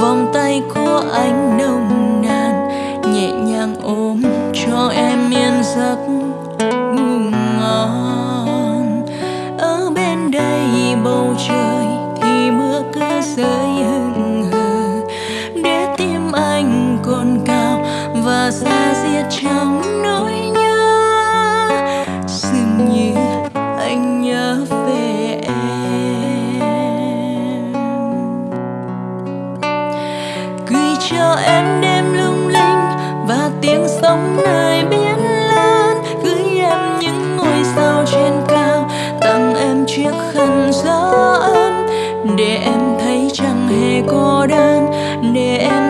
vòng tay của anh nồng nàn nhẹ nhàng ôm cho em yên giấc để em.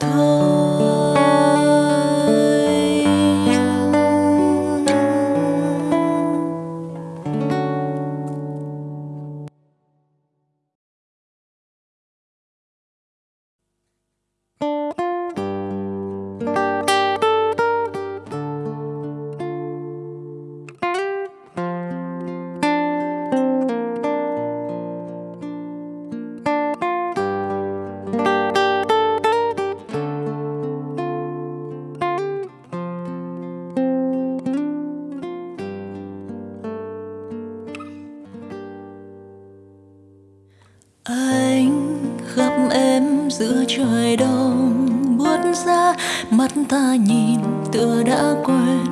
thơ lòng buốt ra, mắt ta nhìn tựa đã quên.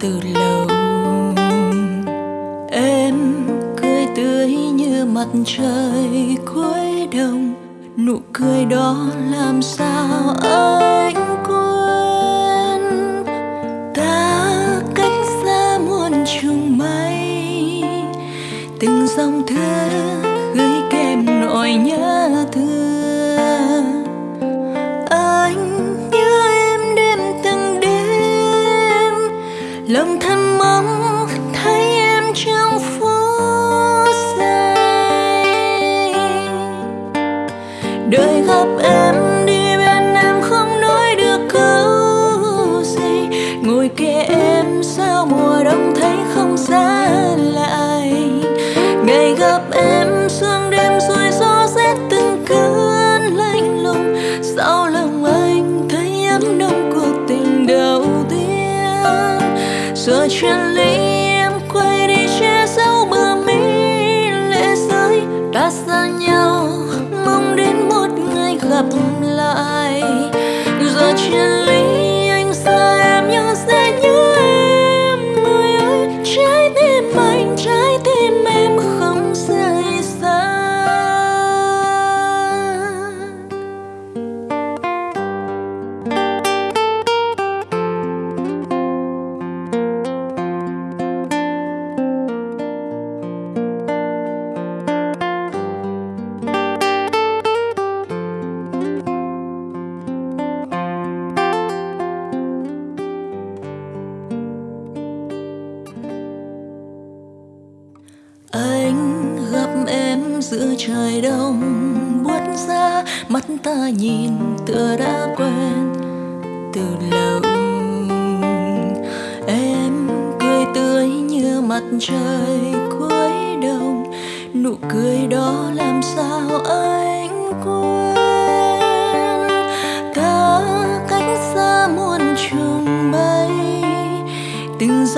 Từ lâu, em cười tươi như mặt trời cuối đông nụ cười đó làm sao anh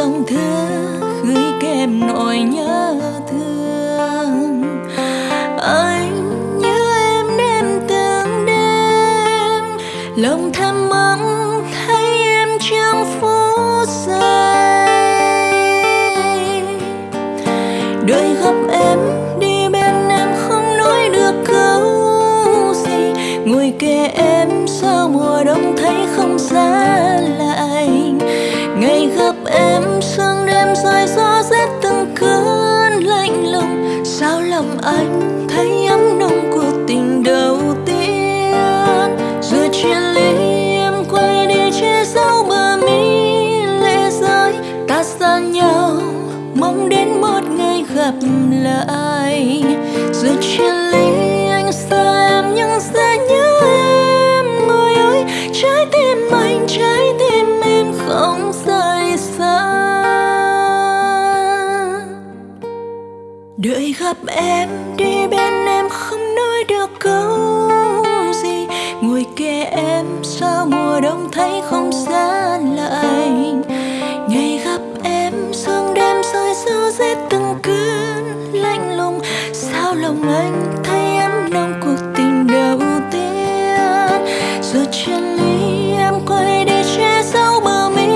dòng thưa gửi kèm nỗi nhớ thương. Anh như em đêm từng đêm, lòng thầm mong thấy em trong phút giây. Đôi gặp em đi bên em không nói được câu gì. Ngồi kề em sau mùa đông thấy không xa gặp lại. Rồi chia ly anh xa em nhưng sẽ nhớ em người ơi. Trái tim anh, trái tim em không rời xa. Đợi gặp em đi bên anh thấy nồng cuộc tình đầu tiên. Rồi chân ly em quay đi che giấu bờ mi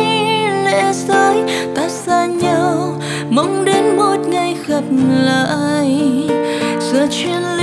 lệ rơi ta xa nhau, mong đến một ngày gặp lại. Giờ chuyện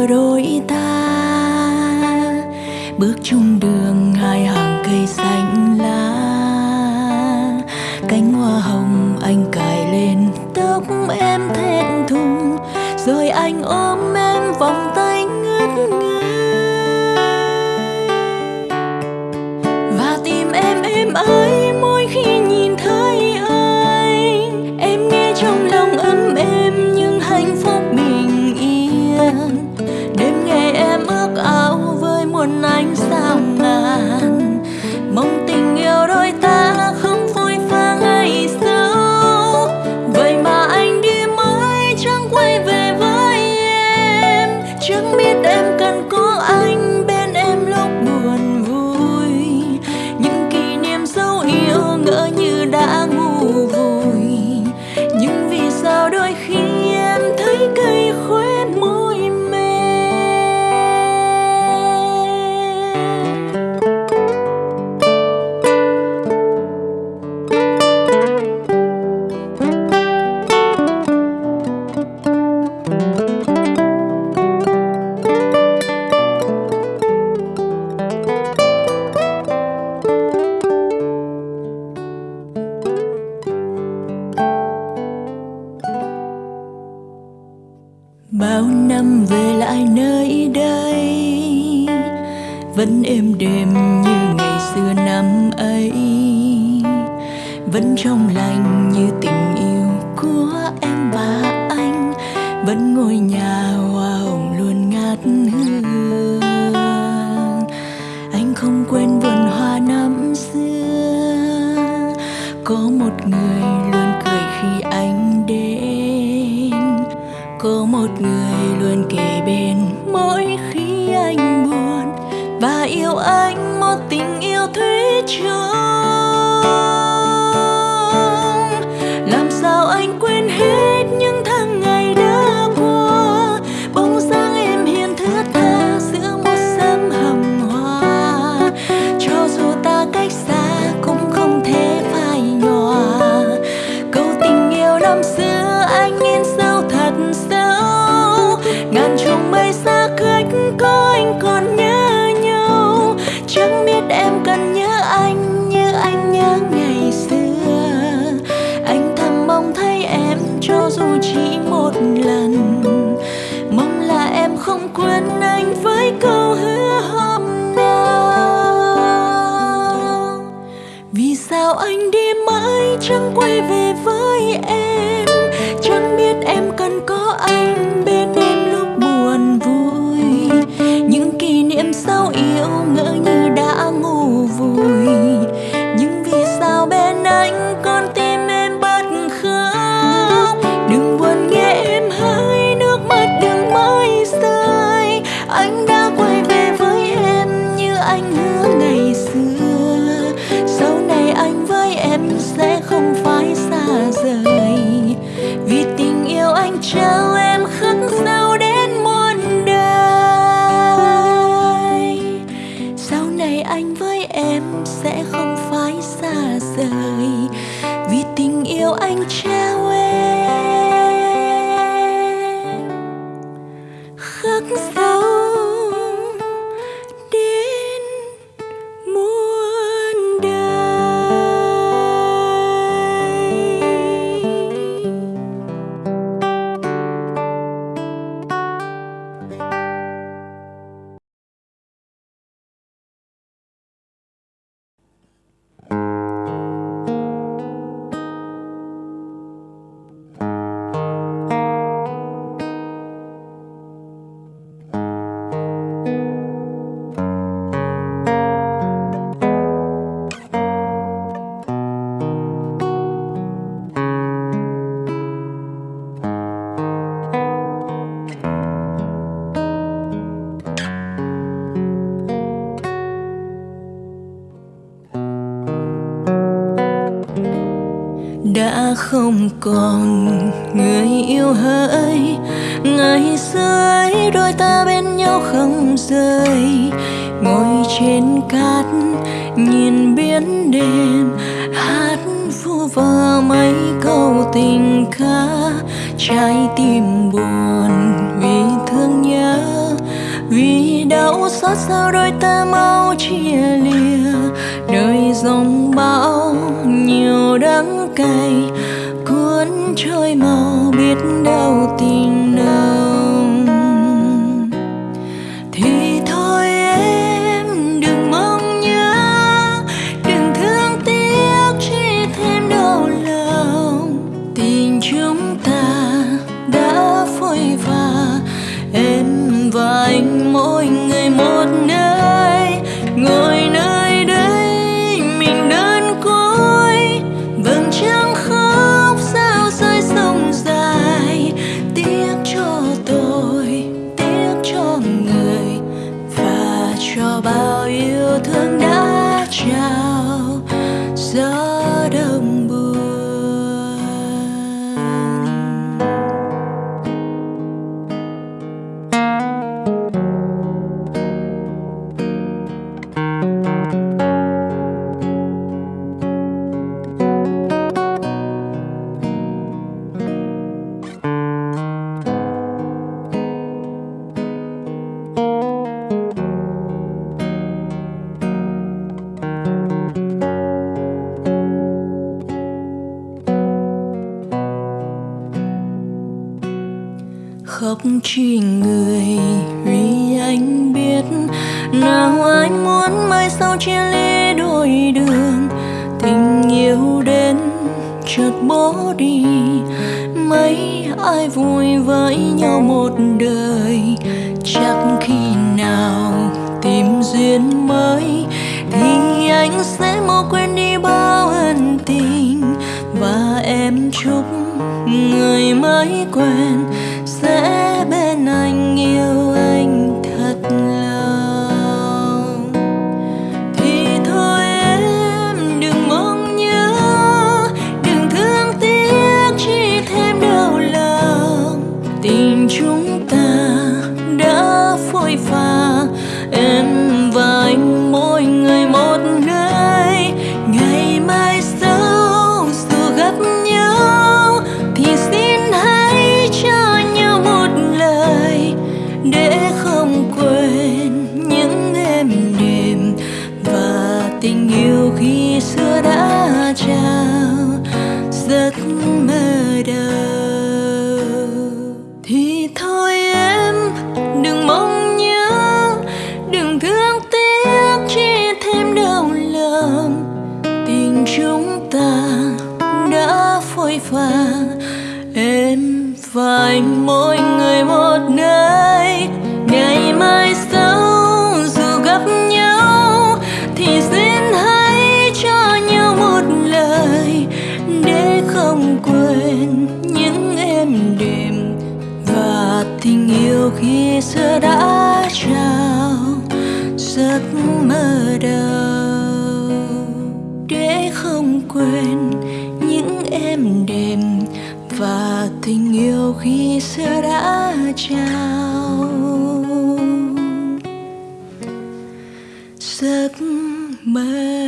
đưa đôi ta. Bước chung đường, hai hàng cây xanh lá. Cánh hoa hồng, anh cài lên tóc em thẹn thùng. Rồi anh ôm em bao năm về lại nơi đây, vẫn êm đềm như ngày xưa năm ấy. Vẫn trong lành như tình yêu của em và anh, vẫn ngôi nhà hoa hồng luôn ngát hương. Anh không quên vườn hoa năm xưa, có một người luôn kề bên, mỗi khi anh buồn, và yêu anh một tình yêu thủy chung Cause không còn người yêu hỡi. Ngày xưa ấy, đôi ta bên nhau không rời. Ngồi trên cát, nhìn biển đêm. Hát vu vơ mấy câu tình ca. Trái tim buồn vì thương nhớ. Vì đau xót sao đôi ta mau chia lìa. Đời dòng bão nhiều đắng cay. người mới quen. để không quên những em đêm và tình yêu khi xưa đã trao. Giấc mơ